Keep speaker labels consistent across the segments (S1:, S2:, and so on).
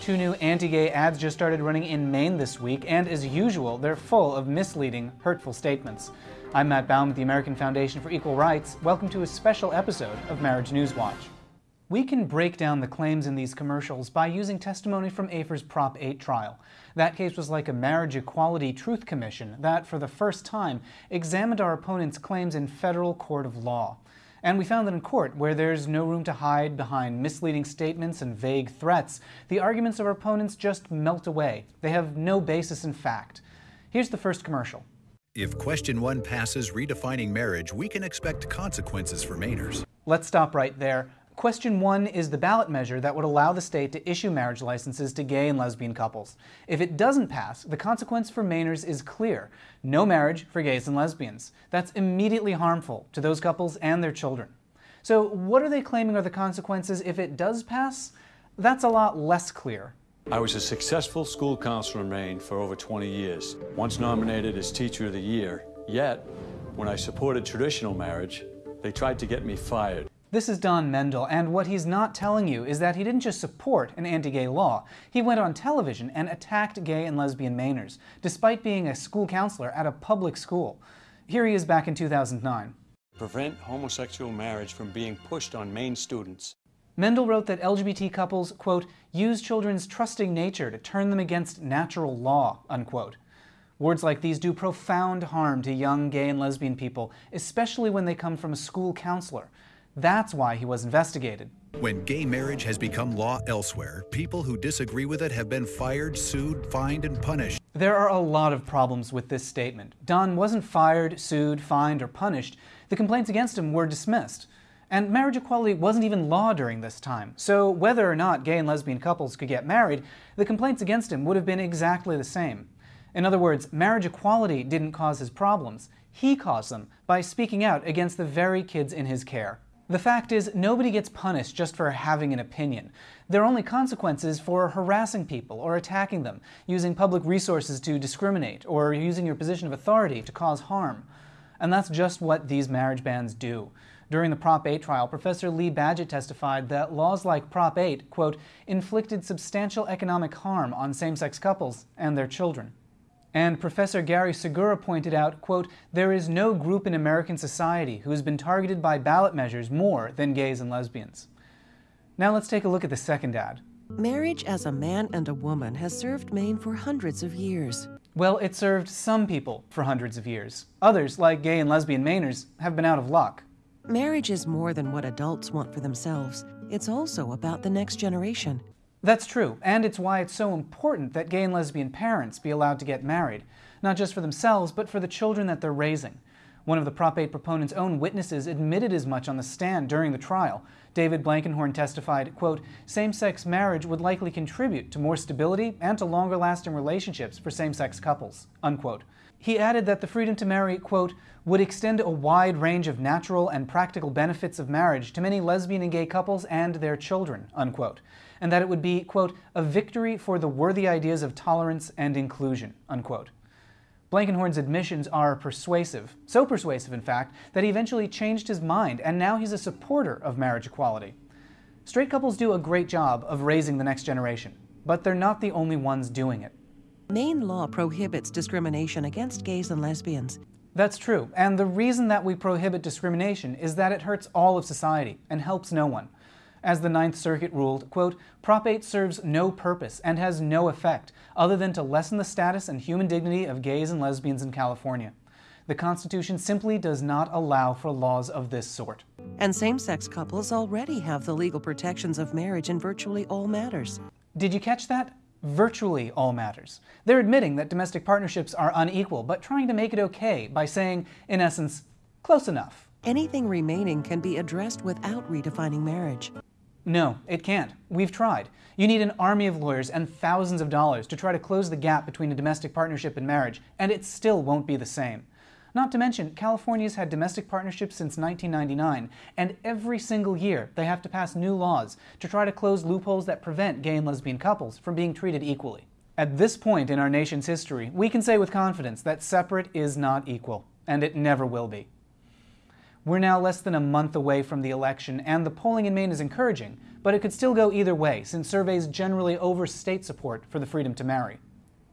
S1: Two new anti-gay ads just started running in Maine this week, and as usual, they're full of misleading, hurtful statements. I'm Matt Baum with the American Foundation for Equal Rights. Welcome to a special episode of Marriage News Watch. We can break down the claims in these commercials by using testimony from AFER's Prop 8 trial. That case was like a marriage equality truth commission that, for the first time, examined our opponent's claims in federal court of law. And we found that in court, where there's no room to hide behind misleading statements and vague threats, the arguments of our opponents just melt away. They have no basis in fact. Here's the first commercial.
S2: If question one passes redefining marriage, we can expect consequences for Mainers.
S1: Let's stop right there. Question one is the ballot measure that would allow the state to issue marriage licenses to gay and lesbian couples. If it doesn't pass, the consequence for Mainers is clear. No marriage for gays and lesbians. That's immediately harmful to those couples and their children. So what are they claiming are the consequences if it does pass? That's a lot less clear.
S3: I was a successful school counselor in Maine for over 20 years, once nominated as Teacher of the Year. Yet, when I supported traditional marriage, they tried to get me fired.
S1: This is Don Mendell, and what he's not telling you is that he didn't just support an anti-gay law. He went on television and attacked gay and lesbian Mainers, despite being a school counselor at a public school. Here he is back in 2009.
S3: Prevent homosexual marriage from being pushed on Maine students.
S1: Mendell wrote that LGBT couples, quote, use children's trusting nature to turn them against natural law, unquote. Words like these do profound harm to young gay and lesbian people, especially when they come from a school counselor. That's why he was investigated.
S2: When gay marriage has become law elsewhere, people who disagree with it have been fired, sued, fined, and punished.
S1: There are a lot of problems with this statement. Don wasn't fired, sued, fined, or punished. The complaints against him were dismissed. And marriage equality wasn't even law during this time. So whether or not gay and lesbian couples could get married, the complaints against him would have been exactly the same. In other words, marriage equality didn't cause his problems. He caused them by speaking out against the very kids in his care. The fact is, nobody gets punished just for having an opinion. There are only consequences for harassing people or attacking them, using public resources to discriminate, or using your position of authority to cause harm. And that's just what these marriage bans do. During the Prop 8 trial, Professor Lee Badgett testified that laws like Prop 8, quote, inflicted substantial economic harm on same-sex couples and their children. And Professor Gary Segura pointed out, quote, there is no group in American society who has been targeted by ballot measures more than gays and lesbians. Now let's take a look at the second ad.
S4: Marriage as a man and a woman has served Maine for hundreds of years.
S1: Well, it served some people for hundreds of years. Others, like gay and lesbian Mainers, have been out of luck.
S4: Marriage is more than what adults want for themselves. It's also about the next generation.
S1: That's true, and it's why it's so important that gay and lesbian parents be allowed to get married, not just for themselves, but for the children that they're raising. One of the Prop 8 proponents' own witnesses admitted as much on the stand during the trial. David Blankenhorn testified, quote, same-sex marriage would likely contribute to more stability and to longer-lasting relationships for same-sex couples, unquote. He added that the freedom to marry, quote, would extend a wide range of natural and practical benefits of marriage to many lesbian and gay couples and their children, unquote and that it would be, quote, a victory for the worthy ideas of tolerance and inclusion, unquote. Blankenhorn's admissions are persuasive, so persuasive, in fact, that he eventually changed his mind, and now he's a supporter of marriage equality. Straight couples do a great job of raising the next generation, but they're not the only ones doing it.
S4: Maine law prohibits discrimination against gays and lesbians.
S1: That's true, and the reason that we prohibit discrimination is that it hurts all of society and helps no one. As the Ninth Circuit ruled, quote, Prop 8 serves no purpose and has no effect other than to lessen the status and human dignity of gays and lesbians in California. The Constitution simply does not allow for laws of this sort.
S4: And same-sex couples already have the legal protections of marriage in virtually all matters.
S1: Did you catch that? Virtually all matters. They're admitting that domestic partnerships are unequal, but trying to make it okay by saying, in essence, close enough.
S4: Anything remaining can be addressed without redefining marriage.
S1: No, it can't. We've tried. You need an army of lawyers and thousands of dollars to try to close the gap between a domestic partnership and marriage, and it still won't be the same. Not to mention, California's had domestic partnerships since 1999, and every single year they have to pass new laws to try to close loopholes that prevent gay and lesbian couples from being treated equally. At this point in our nation's history, we can say with confidence that separate is not equal, and it never will be. We're now less than a month away from the election, and the polling in Maine is encouraging, but it could still go either way, since surveys generally overstate support for the freedom to marry.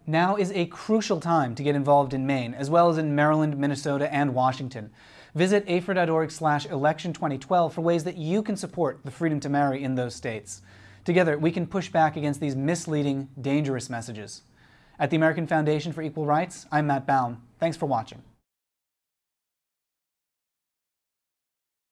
S1: Now is a crucial time to get involved in Maine, as well as in Maryland, Minnesota, and Washington. Visit AFER.org slash election 2012 for ways that you can support the freedom to marry in those states. Together, we can push back against these misleading, dangerous messages. At the American Foundation for Equal Rights, I'm Matt Baum. Thanks for watching.